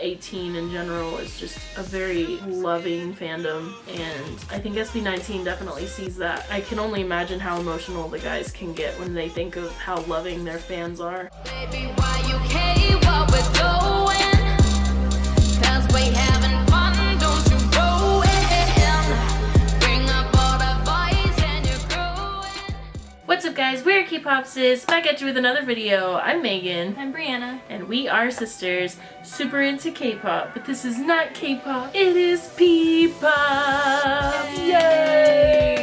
A'TIN in general is just a very loving fandom and I think SB19 definitely sees that. I can only imagine how emotional the guys can get when they think of how loving their fans are. Baby, K-Popsis, back at you with another video. I'm Megan. I'm Brianna. And we are sisters, super into K-pop, but this is not K-pop, it is P-pop! Yay!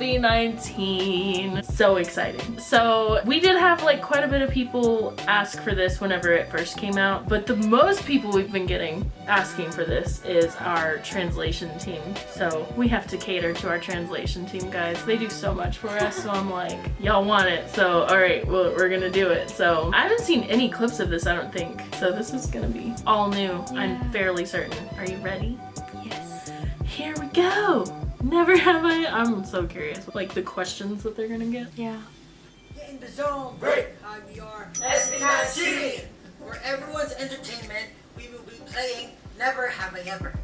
SB19. So exciting. So we did have like quite a bit of people ask for this whenever it first came out, but the most people we've been getting asking for this is our translation team. So we have to cater to our translation team, guys. They do so much for us, so I'm like, y'all want it. So all right, well, we're gonna do it. So I haven't seen any clips of this, I don't think. So this is gonna be all new. Yeah. I'm fairly certain. Are you ready? Yes. Here we go. Never have I. I'm so curious. Like the questions that they're gonna get. Yeah. Get in the zone. Break. Hi, we are SB19. For everyone's entertainment, we will be playing Never Have I Ever.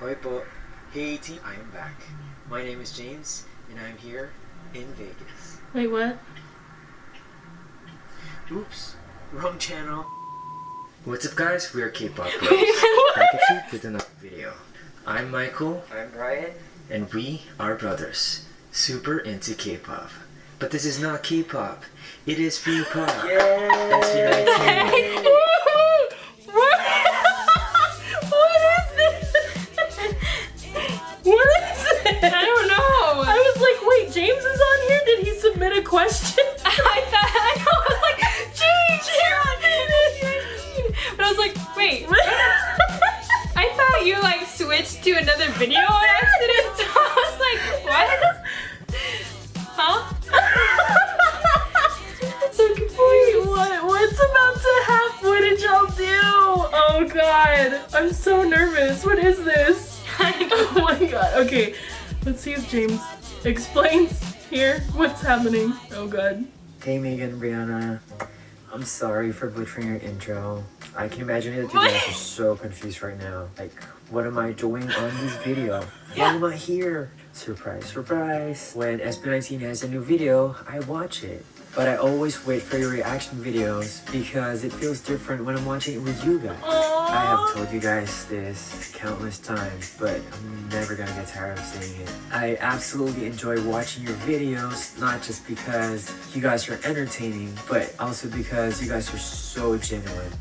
Hi po. Hey team, I am back. My name is James, and I'm here in Vegas. Wait, what? Oops, wrong channel. What's up guys, we are K-Pop Bros, back at you with another video. I'm Michael, I'm Brian, and we are brothers, super into K-Pop. But this is not K-Pop, it is P-Pop. SB19. what? what is this? What is this? I don't know. I was like, wait, James is on here? Did he submit a question? I thought, like, wait. I thought you like switched to another video on accident. So I was like, what? Huh? so confused. wait, what? What's about to happen? What did y'all do? Oh god. I'm so nervous. What is this? oh my god. Okay. Let's see if James explains here what's happening. Oh god. Hey Megan, Brianna. I'm sorry for butchering your intro. I can imagine that you guys are so confused right now. Like, what am I doing on this video? Why am I here? Surprise, surprise. When SB19 has a new video, I watch it. But I always wait for your reaction videos because it feels different when I'm watching it with you guys. Aww. I have told you guys this countless times, but I'm never gonna get tired of saying it. I absolutely enjoy watching your videos, not just because you guys are entertaining, but also because you guys are so genuine.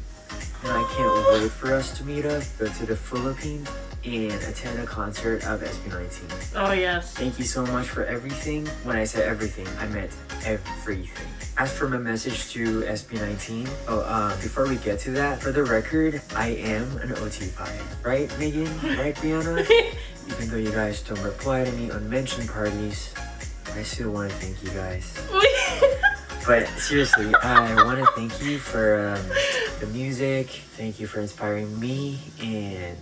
And I can't wait for us to meet up, go to the Philippines, and attend a concert of SB19. Oh yes. Thank you so much for everything. When I said everything, I meant everything. As for my message to SB19, oh, uh, before we get to that, for the record, I am an OT5. Right, Megan? Right, Brianna? Even though you guys don't reply to me on mention parties, I still want to thank you guys. but seriously, I want to thank you for um, the music. Thank you for inspiring me and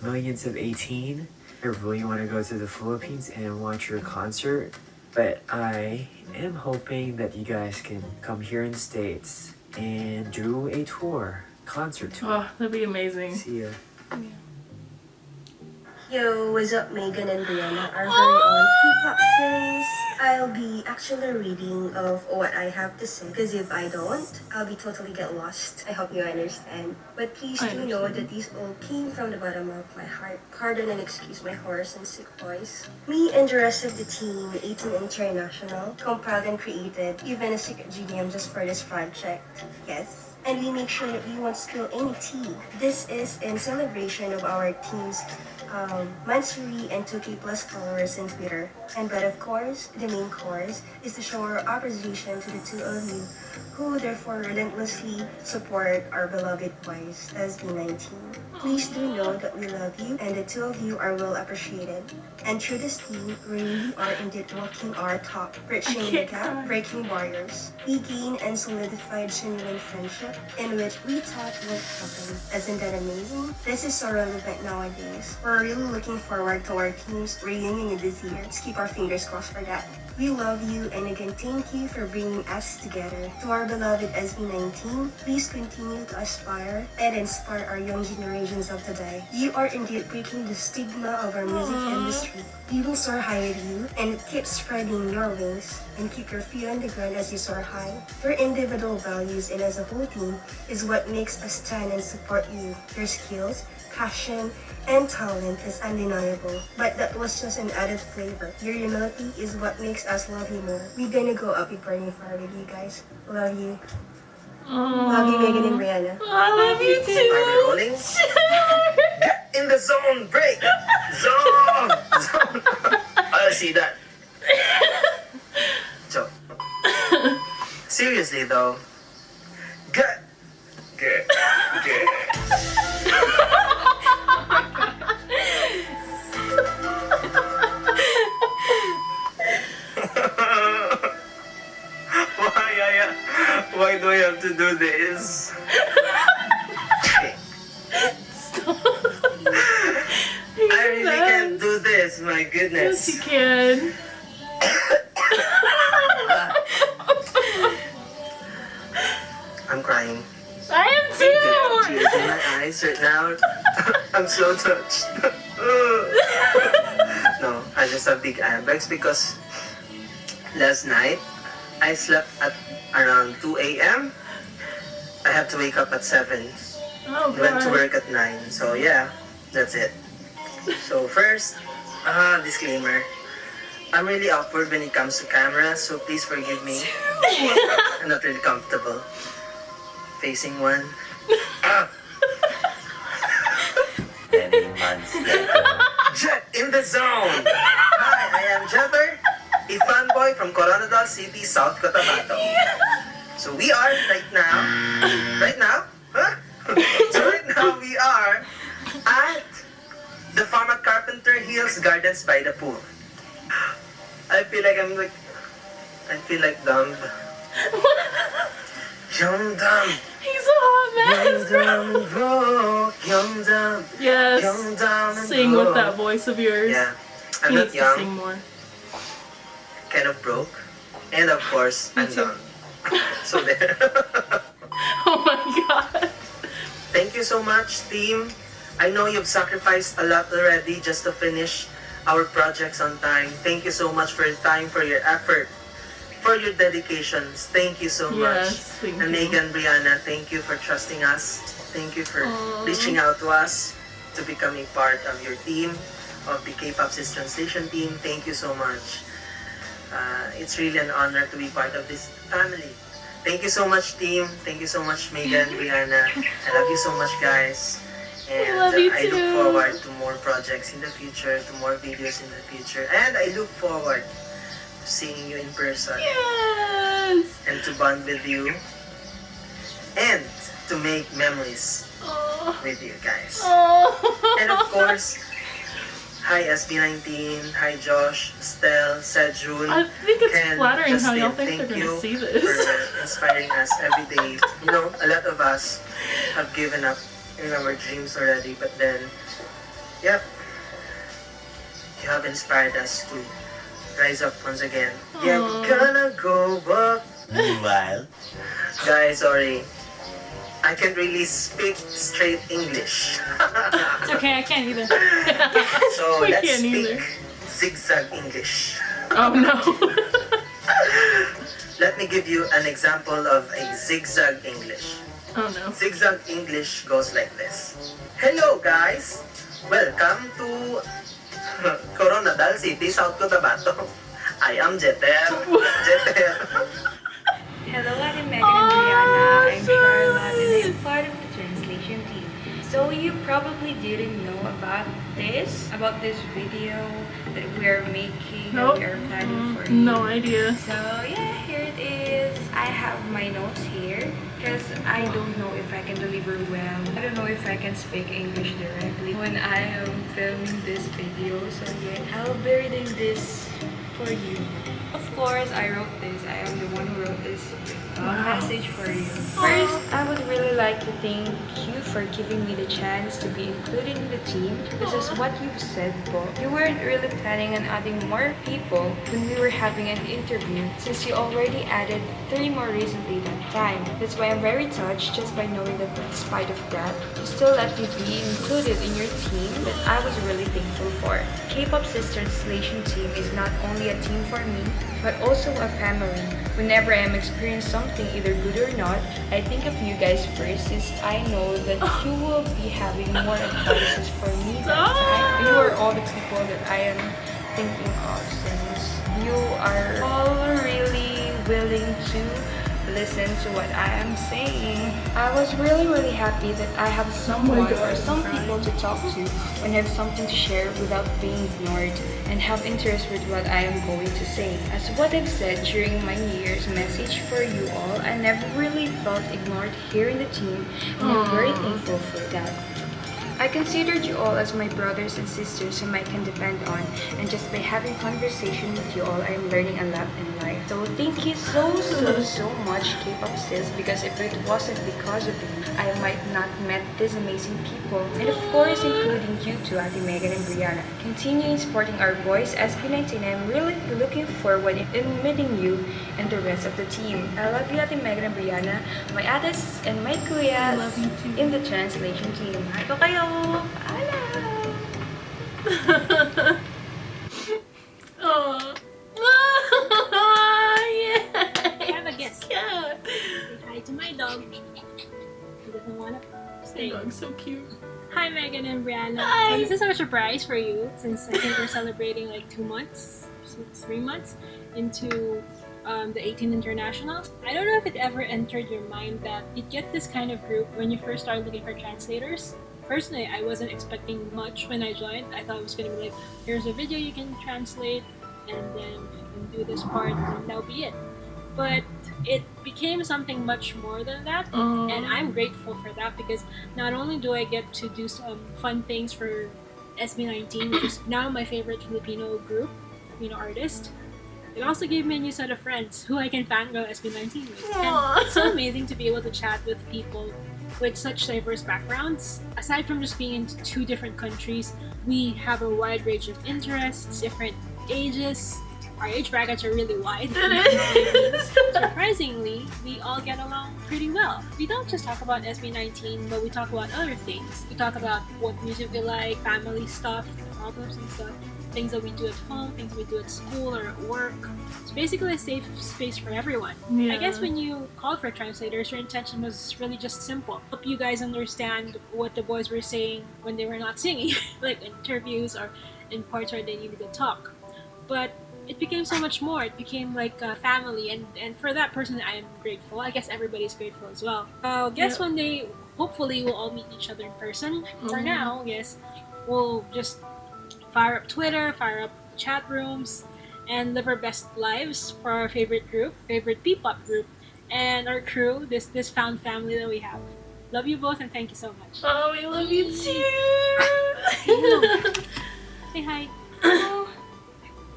millions of A'TIN. I really want to go to the Philippines and watch your concert. But I am hoping that you guys can come here in the States and do a tour, concert tour. Oh, that'd be amazing. See ya. Yeah. Yo, what's up Megan and Brianna, our very own ah! P-Pop sis. I'll be actually reading of what I have to say because if I don't, I'll be totally get lost. I hope you understand. But please do know that these all came from the bottom of my heart. Pardon and excuse my hoarse and sick voice. Me and the rest of the team, A'TIN International, compiled and created even a secret GDM just for this project. Yes and we make sure that we won't spill any tea. This is in celebration of our team's um, monthly and 2k plus followers in Twitter. And but of course, the main course is to show our appreciation to the two of you who therefore relentlessly support our beloved boys, SB19. Please do know that we love you and the two of you are well appreciated. And through this team, we really are indeed walking our talk, bridging the gap, breaking barriers. We gain and solidified genuine friendship in which we talk what happened. Isn't that amazing? This is so relevant nowadays. We're really looking forward to our team's reunion this year. Let's keep our fingers crossed for that. We love you and again thank you for bringing us together. To our beloved SB19, please continue to aspire and inspire our young generations of today. You are indeed breaking the stigma of our music industry. We will soar high with you and keep spreading your wings and keep your feet on the ground as you soar high. Your individual values and as a whole team is what makes us stand and support you. Your skills, passion, and talent is undeniable, but that was just an added flavor. Your humility is what makes us love you more. We're gonna go up and burning fire with you guys. Love you. Love you, Megan and Brianna. I love you Are we too. rolling? Get in the zone, break! Zone! Zone! I see that. Joke. Seriously though. Get! Get! Bags because last night I slept at around 2 a.m. I had to wake up at 7. Oh Went to work at 9. So yeah, that's it. So first, uh, disclaimer. I'm really awkward when it comes to cameras, so please forgive me. I'm not really comfortable facing one. Ah! Many months later. Jet in the zone! Hi, I am Jetter, a fanboy from Coronadal City, South Cotabato. So we are right now, right now? Huh? so right now we are at the farm at Carpenter Hills Gardens by the pool. I feel like I'm like, I feel like dumb. Young dumb, He's a hot young mess, bro. dumb and young dumb, Yes. young dumb Sing with that voice of yours. Yeah, I'm He not needs to sing more. Kind of broke. And of course, I'm done. So there. Oh my god. Thank you so much, team. I know you've sacrificed a lot already just to finish our projects on time. Thank you so much for your time, for your effort, for your dedications. Thank you so much. Yes, thank and. Megan, Brianna, thank you for trusting us. Thank you for Aw. reaching out to us to becoming part of your team, of the K-pop Translation team. Thank you so much. Uh, it's really an honor to be part of this family. Thank you so much, team. Thank you so much, Megan, Brianna. I love you so much, guys. And love you uh, I look forward to more projects in the future, to more videos in the future. And I look forward to seeing you in person Yes. and to bond with you and to make memories with you guys. Oh. And of course, hi SB19, hi Josh, Stell, Sejun, I think it's Ken, flattering how Justin, y'all think thank they're gonna you see this. for inspiring us every day. You know, a lot of us have given up in our dreams already, but then, yep, you have inspired us to rise up once again. Yeah, we're gonna go up. Meanwhile, Guys, sorry. I can't really speak straight English. It's okay, I can't either. so We let's can't speak either. zigzag English. oh no. Let me give you an example of a zigzag English. oh no. Zigzag English goes like this. Hello guys! Welcome to Coronadal City, South Cotabato. I am Jeter. Jeter. Hello, ah, I'm Megan Oh, and Brianna. I'm Charlotte and Charlotte. I'm part of the translation team. So you probably didn't know about this, about this video that we're making, Nope. that we're planning for you. No idea. So yeah, here it is. I have my notes here because I don't know if I can deliver well. I don't know if I can speak English directly when I am filming this video. So yeah, I'll be reading this for you. Of course, I wrote this. I am the one who wrote this. Uh, message for you. First, I would really like to thank you for giving me the chance to be included in the team. This is what you've said, Bo. You weren't really planning on adding more people when we were having an interview since you already added three more recently that time. That's why I'm very touched just by knowing that despite of that, you still let me be included in your team that I was really thankful for. K-pop Sisters Translation Team is not only a team for me, but also a family. Whenever I'm experiencing something either good or not, I think of you guys first since I know that you will be having more advices for me that time. You are all the people that I am thinking of since you are all really willing to listen to what I am saying. I was really really happy that I have someone or some people to talk to and have something to share without being ignored and have interest with what I am going to say. As what I've said during my New Year's message for you all, I never really felt ignored here in the team and I'm very thankful for that. I considered you all as my brothers and sisters whom I can depend on and just by having conversation with you all I am learning a lot in life. So thank you so so so much K-pop sis because if it wasn't because of you I might not met these amazing people and of course including you two Ate Megan and Brianna. Continuing supporting our boys SB19 and I'm really looking forward in meeting you and the rest of the team. I love you Ate Megan and Brianna, my ates and my kuyas Love you too. in the translation team. Mahal ko kayo! Paalam! Oh. Yay. I have a guest. Cute. Say hi to my dog. He doesn't want to Your stay. dog's so cute. Hi, Megan and Brianna. Hi. So this is our surprise for you since I think we're celebrating like two months, three months into um, the A'TIN Internationals. I don't know if it ever entered your mind that you'd get this kind of group when you first started looking for translators. Personally, I wasn't expecting much when I joined. I thought it was going to be like, here's a video you can translate, and then you can do this part, and that'll be it. But it became something much more than that Oh. and I'm grateful for that because not only do I get to do some fun things for SB19, which is now my favorite Filipino group, Filipino artist, it also gave me a new set of friends who I can fangirl SB19 with. Aw. And it's so amazing to be able to chat with people with such diverse backgrounds. Aside from just being in two different countries, we have a wide range of interests, different ages. Our age brackets are really wide. Surprisingly, we all get along pretty well. We don't just talk about SB19, but we talk about other things. We talk about what music we like, family stuff, problems and stuff, things that we do at home, things we do at school or at work. It's basically a safe space for everyone. I guess when you called for translators, your intention was really just simple. Help you guys understand what the boys were saying when they were not singing, like interviews or in parts where they needed to talk. But it became so much more. It became like a family, and and for that person, I am grateful. I guess everybody's grateful as well. Uh, guess Yep. one day, hopefully, we'll all meet each other in person. For Mhm. now, yes, we'll just fire up Twitter, fire up chat rooms, and live our best lives for our favorite group, favorite P-pop group, and our crew. This this found family that we have. Love you both, and thank you so much. Oh, we love you too. Say hi.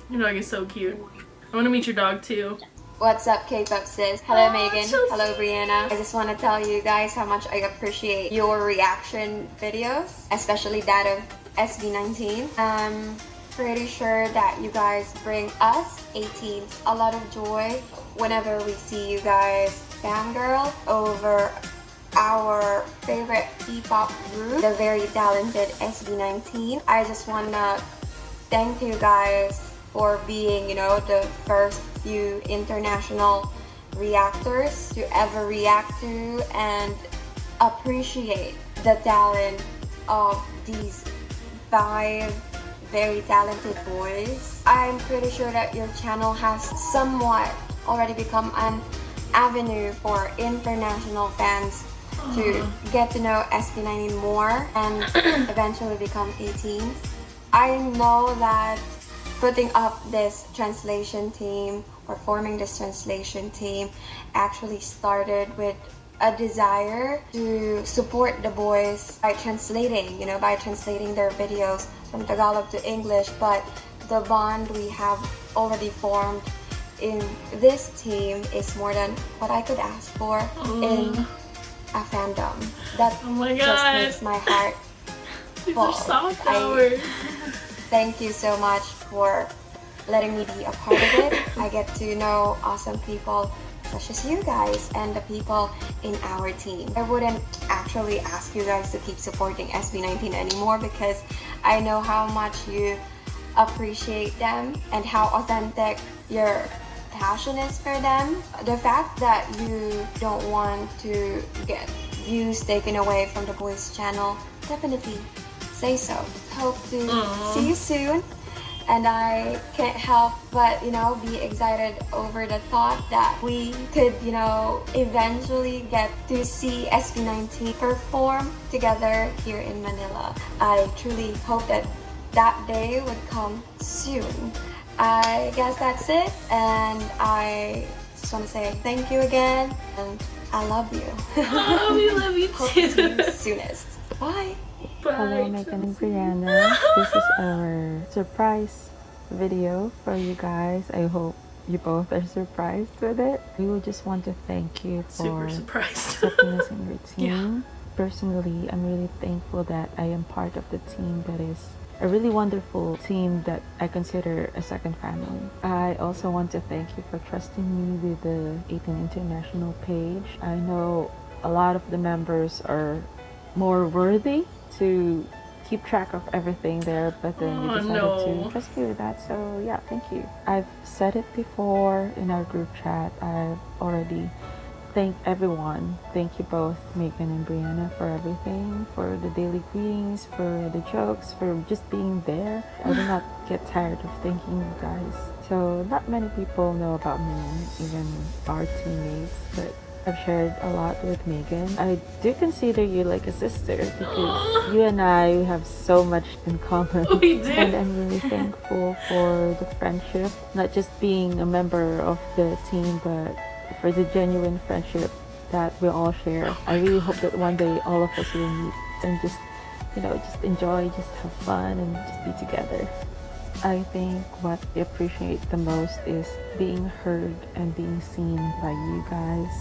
Your dog is so cute. I want to meet your dog too. What's up, K-pop sis? Hello, Aw, Megan. so Hello, Brianna. I just want to tell you guys how much I appreciate your reaction videos, especially that of SB19. I'm um, pretty sure that you guys bring us A'TINs a lot of joy whenever we see you guys fangirl over our favorite P-pop group, the very talented SB19. I just want to thank you guys for being, you know, the first few international reactors to ever react to and appreciate the talent of these five very talented boys. I'm pretty sure that your channel has somewhat already become an avenue for international fans to uh-huh. get to know SB19 more and eventually become A'TINs. I know that putting up this translation team or forming this translation team actually started with a desire to support the boys by translating, you know, by translating their videos from Tagalog to English, but the bond we have already formed in this team is more than what I could ask for in mm. a fandom. That Oh my just makes my heart These are soft hours. Thank you so much for letting me be a part of it. I get to know awesome people such as you guys and the people in our team. I wouldn't actually ask you guys to keep supporting SB19 anymore because I know how much you appreciate them and how authentic your passion is for them. The fact that you don't want to get views taken away from the boys channel, definitely say so. Hope to Aw. see you soon. And I can't help but, you know, be excited over the thought that we could, you know, eventually get to see SB19 perform together here in Manila. I truly hope that that day would come soon. I guess that's it. And I just want to say thank you again. And I love you. Oh, we love you Hope to see you too. soonest. Bye. Hello. Megan and Brianna. This is our surprise video for you guys. I hope you both are surprised with it. We would just want to thank you for accepting us in your Yeah. team. Personally, I'm really thankful that I am part of the team that is a really wonderful team that I consider a second family. I also want to thank you for trusting me with the A'TIN International page. I know a lot of the members are more worthy to keep track of everything there, but then you Oh, decided no. to trust me with that. So yeah, thank you. I've said it before in our group chat. I've already thanked everyone. Thank you both, Megan and Brianna, for everything, for the daily greetings, for the jokes, for just being there. I will not get tired of thanking you guys. So not many people know about me, even our teammates, but I've shared a lot with Megan. I do consider you like a sister because you and I have so much in common. We do. And I'm really thankful for the friendship, not just being a member of the team, but for the genuine friendship that we all share. Oh I really hope that one day all of us will meet and just, you know, just enjoy, just have fun and just be together. I think what I appreciate the most is being heard and being seen by you guys.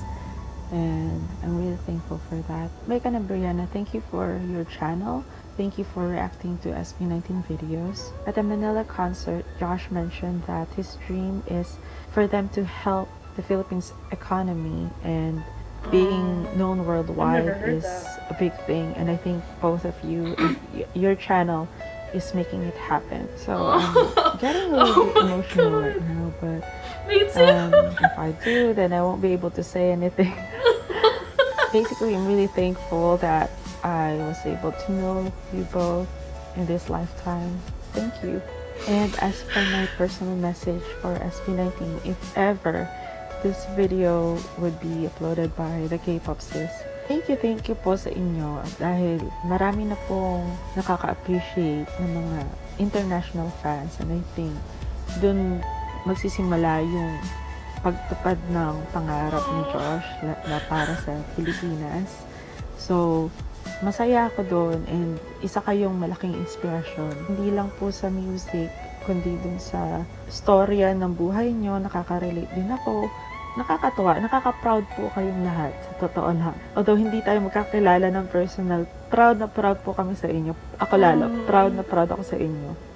And I'm really thankful for that. Megan and Brianna, thank you for your channel. Thank you for reacting to SB19 videos. At the Manila concert, Josh mentioned that his dream is for them to help the Philippines economy and being known worldwide is a big thing and I think both of you your channel is making it happen. So I'm getting a little Oh bit emotional God. right now, but Me too. um, if I do, then I won't be able to say anything. Basically, I'm really thankful that I was able to know you both in this lifetime. Thank you. And as for my personal message for SB19, if ever this video would be uploaded by the K-pop sis, thank you, thank you po sa inyo dahil marami na pong nakaka-appreciate ng mga international fans and I think dun magsisimula yung pagtupad ng pangarap ni Josh na, na para sa Pilipinas. So, masaya ako doon and isa kayong malaking inspirasyon. Hindi lang po sa music, kundi dun sa storya ng buhay nyo, nakaka-relate din ako. Nakakatuwa, nakaka-proud po kayong lahat, sa totoo lang. Although hindi tayo magkakilala ng personal, proud na proud po kami sa inyo. Ako lalo, Mm. proud na proud ako sa inyo.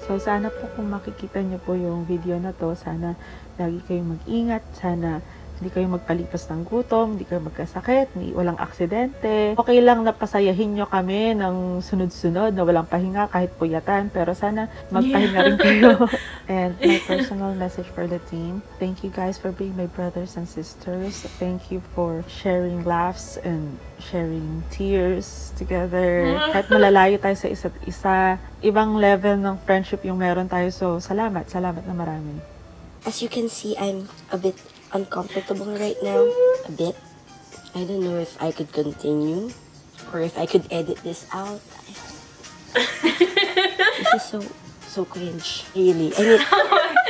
So, sana po kung makikita nyo po yung video na to, sana lagi kayong mag-ingat, sana hindi kayo magpalipas ng gutom, hindi kayo magkasakit, hindi, walang aksidente. Okay lang na pasayahin nyo kami ng sunod-sunod na walang pahinga kahit puyatan, pero sana magpahinga rin kayo. and my personal message for the team, thank you guys for being my brothers and sisters. Thank you for sharing laughs and sharing tears together. Kahit malalayo tayo sa isa't isa, ibang level ng friendship yung meron tayo. So, salamat, salamat na marami. As you can see, I'm a bit uncomfortable right now. A bit. I don't know if I could continue or if I could edit this out. this is so so cringe. Really. I oh mean,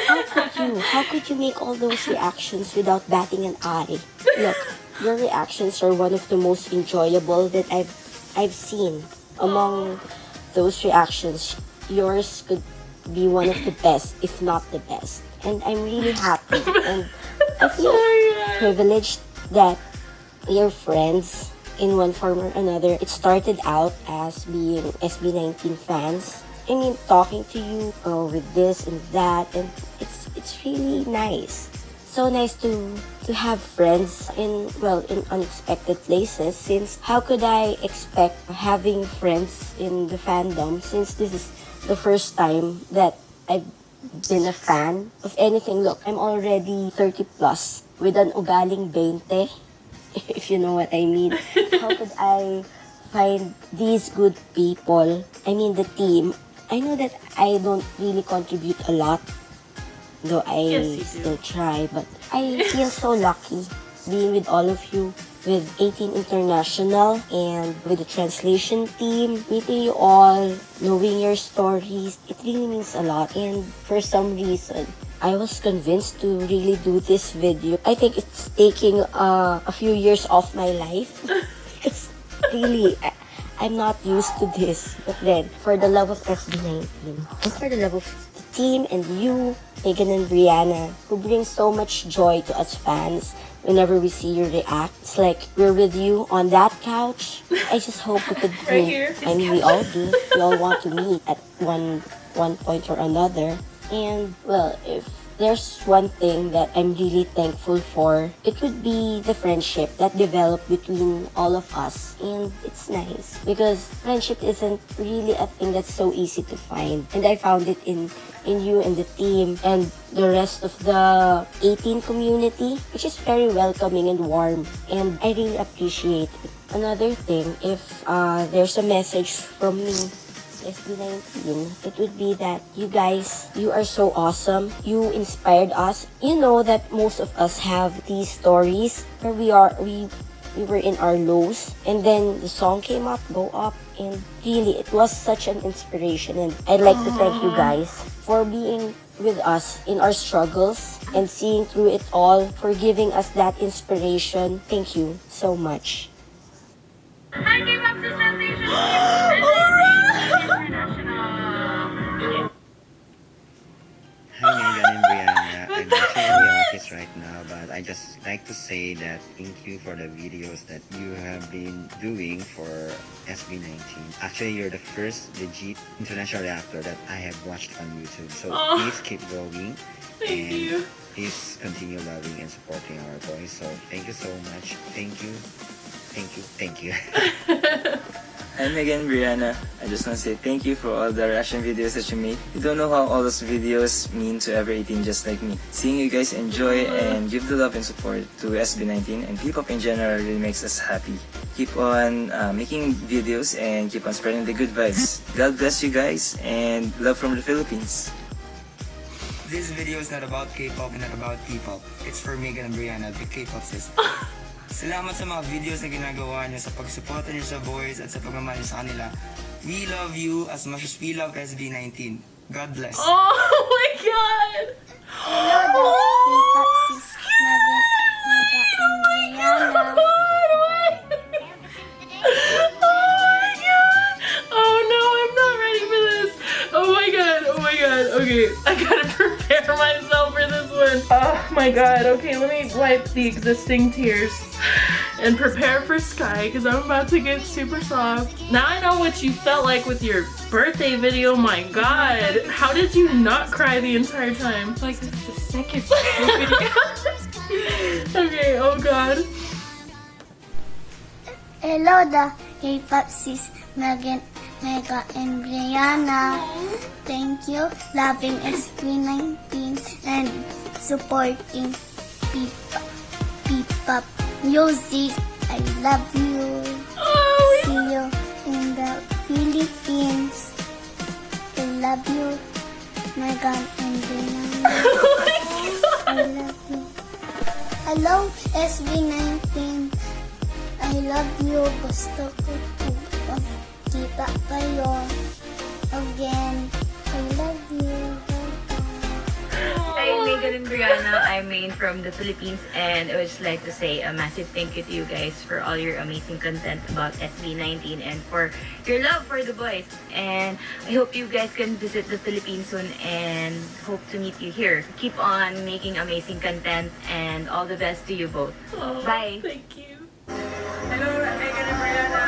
how could you? How could you make all those reactions without batting an eye? Look, your reactions are one of the most enjoyable that I've I've seen. Among those reactions, yours could be one of the best, if not the best. and I'm really happy. and I feel privileged that your friends in one form or another. It started out as being SB19 fans. I mean, talking to you uh, with this and that, and it's it's really nice. So nice to to have friends in well in unexpected places. Since how could I expect having friends in the fandom? Since this is the first time that I've been a fan of anything. Look, I'm already 30 plus with an ugaling 20 if you know what I mean. How could I find these good people? I mean, the team. I know that I don't really contribute a lot, though I Yes, still try, but I feel so lucky being with all of you with A'TIN International and with the translation team, meeting you all, knowing your stories, it really means a lot. And for some reason, I was convinced to really do this video. I think it's taking uh, a few years off my life. because really, I, I'm not used to this. But then, for the love of SB19, and for the love of the team and you, Megan and Brianna, who bring so much joy to us fans whenever we see you react. It's like we're with you on that couch. I just hope we could Right meet. here. I mean, we all do. We all want to meet at one one point or another. And well, if there's one thing that I'm really thankful for, it would be the friendship that developed between all of us. And it's nice because friendship isn't really a thing that's so easy to find. And I found it in in you and the team and the rest of the A'TIN community, which is very welcoming and warm. And I really appreciate it. Another thing, if uh, there's a message from me SB19, it would be that you guys, you are so awesome. You inspired us. You know that most of us have these stories where we are, we, we were in our lows and then the song came up, go up and really it was such an inspiration and I'd like to thank you guys for being with us in our struggles and seeing through it all, for giving us that inspiration. Thank you so much. Right now, but I just like to say that thank you for the videos that you have been doing for SB19. Actually, you're the first legit international reactor that I have watched on YouTube. So please keep going Thank and you. please continue loving and supporting our boys. So thank you so much. Thank you. Thank you. Thank you. Hi again Brianna. I just want to say thank you for all the reaction videos that you made. You don't know how all those videos mean to every A'TIN just like me. Seeing you guys enjoy and give the love and support to SB19 and P-pop in general really makes us happy. Keep on uh, making videos and keep on spreading the good vibes. God bless you guys and love from the Philippines. This video is not about K-pop and not about P-pop. It's for Megan and Brianna, the K-pop sister. Salamat sa mga videos na ginagawa niyo sa pagsuporta niyo sa boys at sa pagmamahal niyo sa kanila. We love you as much as we love SB19. God bless. Oh my god! Hello. Oh no, I'm not ready for this. Oh my god, oh my god. Okay, I gotta prepare myself for this one. Oh my god, okay, let me wipe the existing tears and prepare for Sky because I'm about to get super soft. Now I know what you felt like with your birthday video. My god, how did you not cry the entire time? Like this is the second video. okay, oh god. Hello, the K-pop sis Megan, Mega, and Brianna. Thank you, loving SB19 and supporting P-pop, Music. I love you. Oh, See you in the Philippines. I love you, Megan and Brianna. Oh I love you. Hello, SB19. I love you. Gusto ko po kita kayo Brianna. I'm Maine from the Philippines and I would just like to say a massive thank you to you guys for all your amazing content about SB19 and for your love for the boys. And I hope you guys can visit the Philippines soon and hope to meet you here. Keep on making amazing content and all the best to you both. Oh, Bye. Thank you. Hello, Megan and Brianna.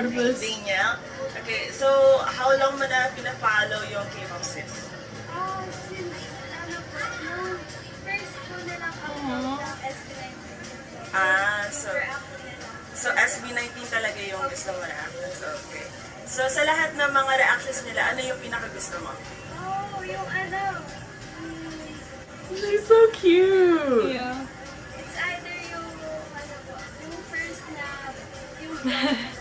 Of this. Daniel. Okay, so how long mo na pina-follow yung K-pop sis? Oh, since, ano po, nung first ko na lang ako SB19. Ah, so so SB19 talaga yung gusto mo reactions. Okay. So sa lahat ng mga reactions nila, ano yung pinaka-gusto mo? Oh, yung ano, She's so cute. Yeah. It's either yung, ano po, yung first na, yung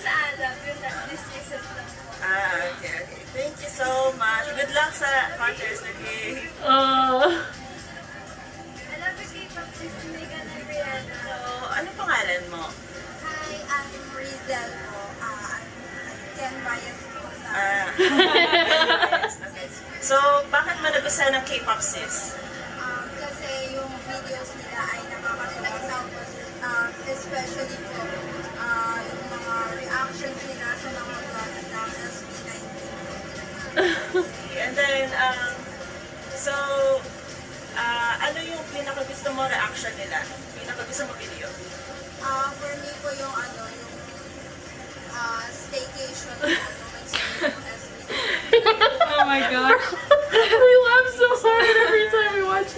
sa Alab, yung na, this season. Ah, okay, okay. Thank you so much. Good luck sa okay? Uh, I love the K-pop sis Megan and Brianna. So, ano pangalan mo? Hi, I'm Rizel po. Uh, I'm Ken Bias po sa... Ah. So, bakit mo nagustuhan ng K-pop sis? Um, kasi yung videos nila ay nakakatuwa tapos um, especially And then, um, so, ah, ano yung pinaka-gusto mo reaction nila? Pinaka-gusto mo video? Uh, for me po yung ano, yung uh, staycation po nung nag-send yung SB19. oh my gosh. we laugh so hard every time we watch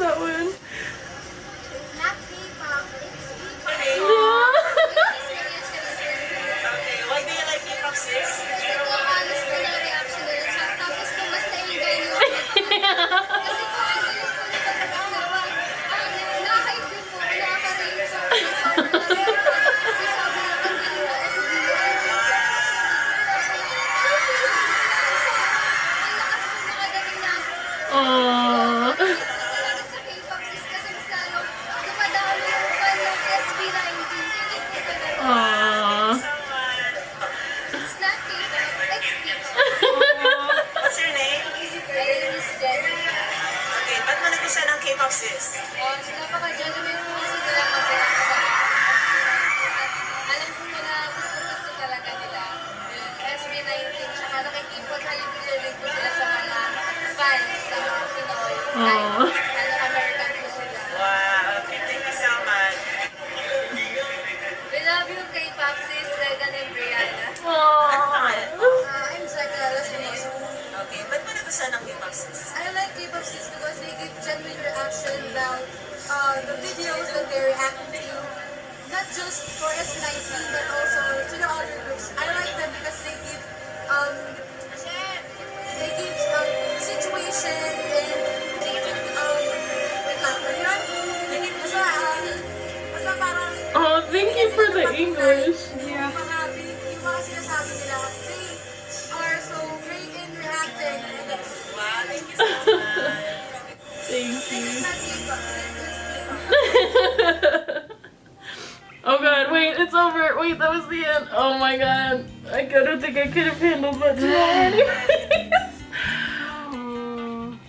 Oh god, wait, it's over. Wait, that was the end. Oh my god. I don't think I could have handled that today.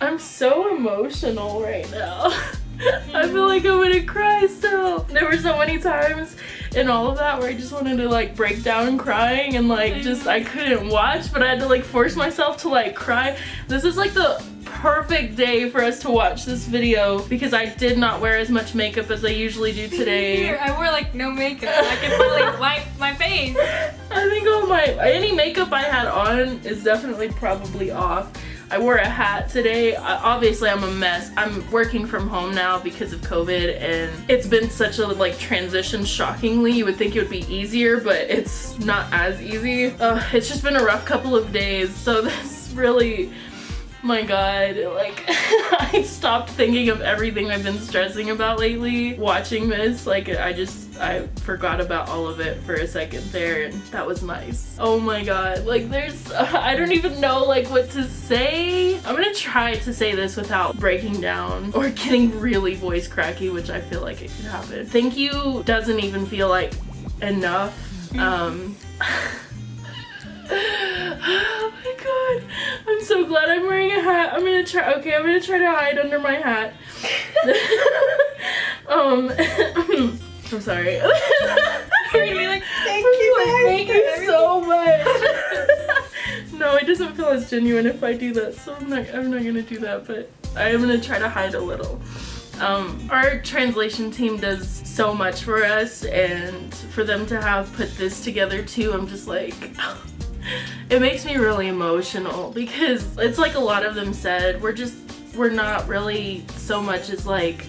I'm so emotional right now. I feel like I'm gonna cry still. There were so many times in all of that where I just wanted to like break down crying and like just I couldn't watch, but I had to like force myself to like cry. This is like the perfect day for us to watch this video because I did not wear as much makeup as I usually do today. I wore like no makeup. I can finally wipe my face. I think all my any makeup I had on is definitely probably off. I wore a hat today. Obviously, I'm a mess. I'm working from home now because of COVID, and it's been such a like transition. Shockingly, you would think it would be easier, but it's not as easy. Uh, it's just been a rough couple of days. So this really, my God, like I stopped thinking of everything I've been stressing about lately watching this. Like I just, I forgot about all of it for a second there and that was nice. Oh my god. Like there's, uh, I don't even know like what to say. I'm gonna try to say this without breaking down or getting really voice cracky, which I feel like it could happen. Thank you doesn't even feel like enough. Um, oh my god. I'm so glad I'm wearing a hat. I'm gonna try, okay, I'm gonna try to hide under my hat. um, I'm sorry. You're gonna be like, thank you, Thank you so much. no, it doesn't feel as genuine if I do that, so I'm not, I'm not gonna do that, but I am gonna try to hide a little. Um, our translation team does so much for us and for them to have put this together too, I'm just like, it makes me really emotional because it's like a lot of them said, we're just, we're not really so much as like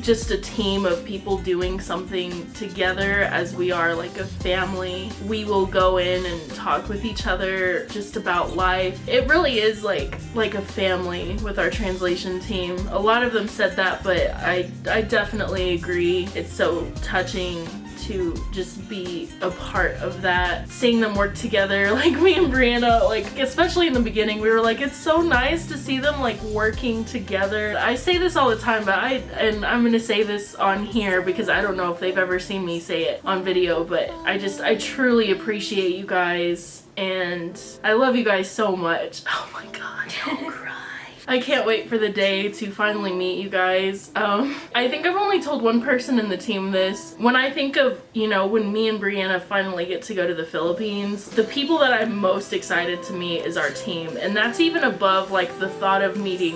just a team of people doing something together as we are like a family. We will go in and talk with each other just about life. It really is like like a family with our translation team. A lot of them said that, but I I definitely agree. It's so touching to just be a part of that. Seeing them work together, like me and Brianna, like especially in the beginning, we were like, it's so nice to see them like working together. I say this all the time, but I, and I'm gonna say this on here because I don't know if they've ever seen me say it on video, but I just, I truly appreciate you guys and I love you guys so much. Oh my god, don't cry. I can't wait for the day to finally meet you guys. Um, I think I've only told one person in the team this. When I think of, you know, when me and Brianna finally get to go to the Philippines, the people that I'm most excited to meet is our team. And that's even above like the thought of meeting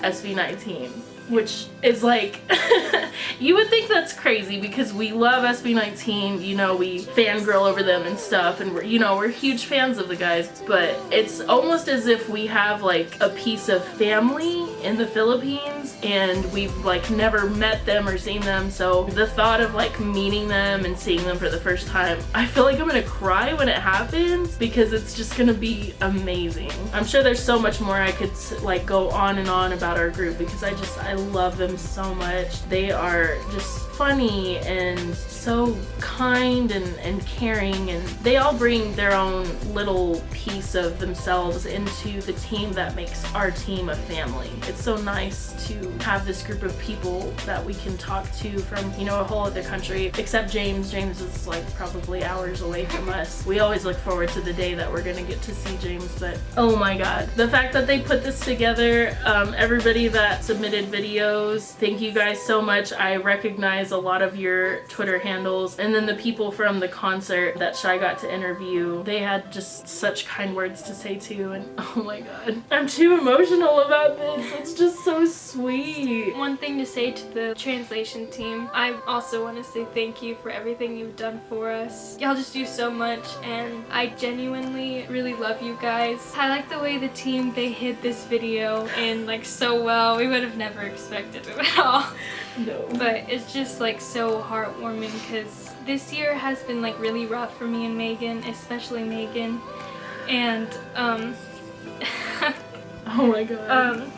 SB19 which is like you would think that's crazy because we love SB19 you know we fangirl over them and stuff and we're you know we're huge fans of the guys but it's almost as if we have like a piece of family in the Philippines and we've like never met them or seen them so the thought of like meeting them and seeing them for the first time I feel like I'm gonna cry when it happens because it's just gonna be amazing I'm sure there's so much more I could like go on and on about our group because I just I love them so much. They are just funny and so kind and, and caring and they all bring their own little piece of themselves into the team that makes our team a family. It's so nice to have this group of people that we can talk to from, you know, a whole other country, except James. James is like probably hours away from us. We always look forward to the day that we're gonna get to see James, but oh my god. The fact that they put this together, um, everybody that submitted videos, thank you guys so much. I recognize a lot of your Twitter handles and then the people from the concert that Shy got to interview, they had just such kind words to say too and oh my god. I'm too emotional about this. It's just so sweet. One thing to say to the translation team, I also want to say thank you for everything you've done for us. Y'all just do so much and I genuinely really love you guys. I like the way the team, they hid this video in like so well. We would have never expected it at all. No. But it's just like so heartwarming because this year has been like really rough for me and Megan, especially Megan. And um Oh my god. um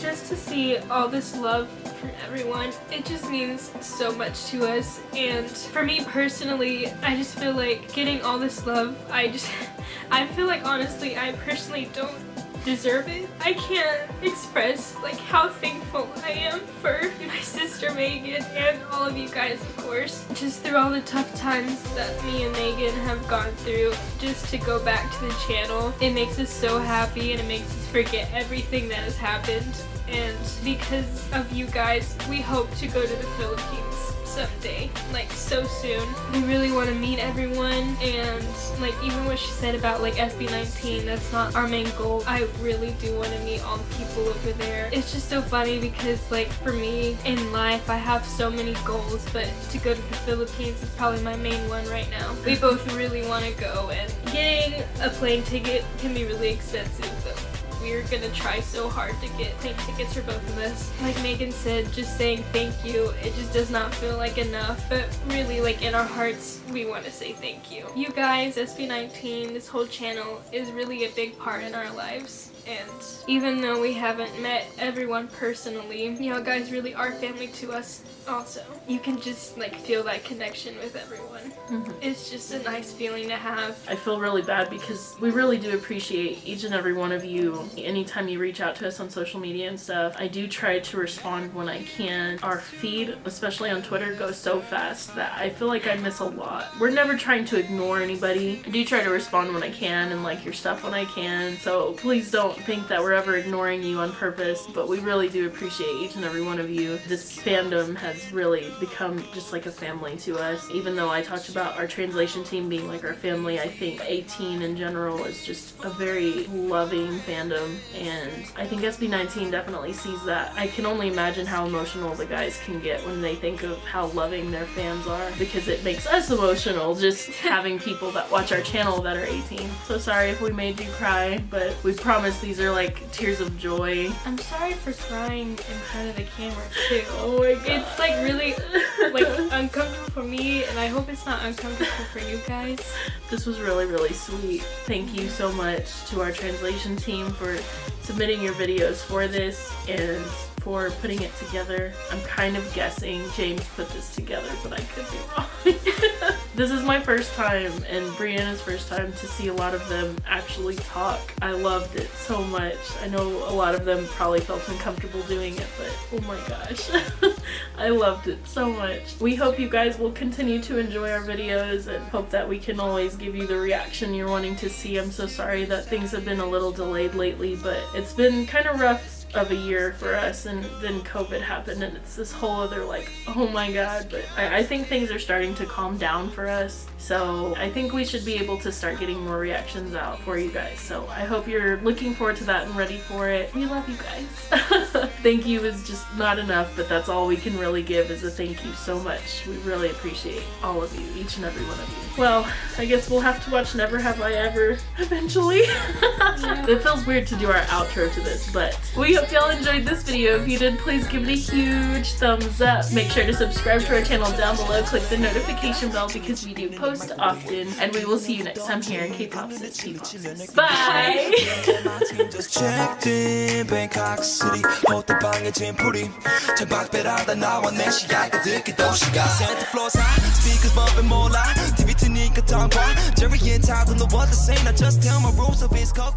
just to see all this love from everyone it just means so much to us and for me personally i just feel like getting all this love i just i feel like honestly i personally don't deserve it. I can't express like how thankful i am for my sister megan and all of you guys of course. Just through all the tough times that me and megan have gone through just to go back to the channel it makes us so happy and it makes us forget everything that has happened. And because of you guys we hope to go to the philippines someday like so soon. We really want to meet everyone and like even what she said about like sb19 that's not our main goal. I really do want to meet all the people over there. It's just so funny because like for me in life i have so many goals but to go to the philippines is probably my main one right now. We both really want to go and getting a plane ticket can be really expensive we're gonna try so hard to get plane tickets for both of us. Like Megan said, just saying thank you, it just does not feel like enough, but really like in our hearts, we want to say thank you. You guys, SB19, this whole channel is really a big part in our lives. And even though we haven't met everyone personally, y'all guys really are family to us also. You can just like feel that connection with everyone. Mhm. It's just a nice feeling to have. I feel really bad because we really do appreciate each and every one of you. Anytime you reach out to us on social media and stuff, I do try to respond when I can. Our feed, especially on Twitter, goes so fast that I feel like I miss a lot. We're never trying to ignore anybody. I do try to respond when I can and like your stuff when I can. So please don't think that we're ever ignoring you on purpose, but we really do appreciate each and every one of you. This fandom has really become just like a family to us. Even though I talked about our translation team being like our family, I think A'TIN in general is just a very loving fandom and I think SB19 definitely sees that. I can only imagine how emotional the guys can get when they think of how loving their fans are because it makes us emotional just having people that watch our channel that are A'TIN. So sorry if we made you cry, but we promise these are like tears of joy. I'm sorry for crying in front of the camera too. Oh my god. It's like really like uncomfortable for me and I hope it's not uncomfortable for you guys. This was really, really sweet. Thank you so much to our translation team for submitting your videos for this and for putting it together. I'm kind of guessing James put this together, but I could be wrong. this is my first time and Brianna's first time to see a lot of them actually talk. I loved it so much. I know a lot of them probably felt uncomfortable doing it, but oh my gosh. I loved it so much. We hope you guys will continue to enjoy our videos and hope that we can always give you the reaction you're wanting to see. I'm so sorry that things have been a little delayed lately, but it's been kind of rough of a year for us and then COVID happened and it's this whole other like oh my god but I, I think things are starting to calm down for us. So I think we should be able to start getting more reactions out for you guys. So I hope you're looking forward to that and ready for it. We love you guys. Thank you is just not enough but that's all we can really give is a thank you so much. We really appreciate all of you each and every one of you. Well I guess we'll have to watch Never Have I Ever eventually. It feels weird to do our outro to this but we hope y'all enjoyed this video. If you did, please give it a huge thumbs up. Make sure to subscribe to our channel down below. Click the notification bell because we do post often. And we will see you next time here in K-Pop Sis P-Pop. Bye! just checked in Bangkok City 호텔방에 짐풀이 창밖배라다 나와 내 시야가 듣기 도시가 Santa floors high speakers bumping 몰라 TV 트니까 tongue Jerry and Todd don't know what to say Now just tell my rules of his cold